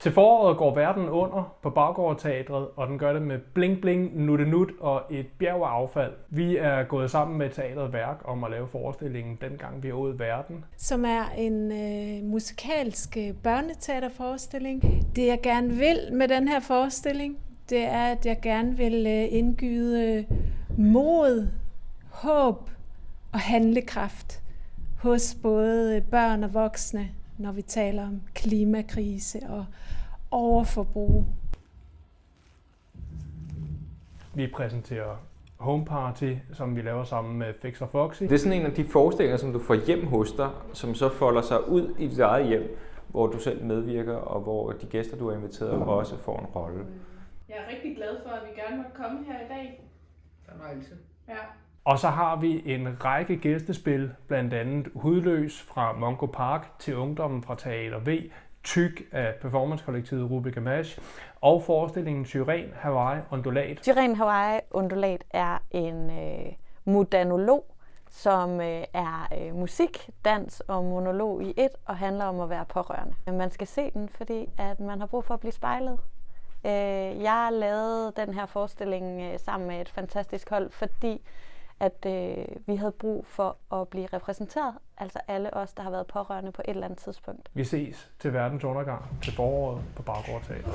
Til foråret går verden under på Baggårdteatret, og den gør det med bling bling, nutte nut og et bjerg af affald. Vi er gået sammen med Teatret Værk om at lave forestillingen Dengang vi åd verden. som er en øh, musikalsk øh, børneteaterforestilling. Det jeg gerne vil med den her forestilling, det er, at jeg gerne vil øh, indgyde mod, håb og handlekraft hos både øh, børn og voksne, når vi taler om klimakrise og overforbrug. Vi præsenterer Home Party, som vi laver sammen med Fix og Foxy. Det er sådan en af de forestillinger, som du får hjem hos dig, som så folder sig ud i dit eget hjem, hvor du selv medvirker, og hvor de gæster, du har inviteret, også får en rolle. Jeg er rigtig glad for, at vi gerne måtte komme her i dag. Fornøjelse. Ja. Og så har vi en række gæstespil, blandt andet Hudløs fra Mongo Park til Ungdommen fra Teater V, Tyk af performancekollektivet Rubik Mash og forestillingen Syren Hawaii Ondulat. Syren Hawaii Undulat er en øh, modanolog, som øh, er øh, musik, dans og monolog i et, og handler om at være pårørende. Man skal se den, fordi at man har brug for at blive spejlet. Øh, jeg lavede den her forestilling øh, sammen med et fantastisk hold, fordi at øh, vi havde brug for at blive repræsenteret, altså alle os, der har været pårørende på et eller andet tidspunkt. Vi ses til verdens undergang til foråret på Baggårdteatret.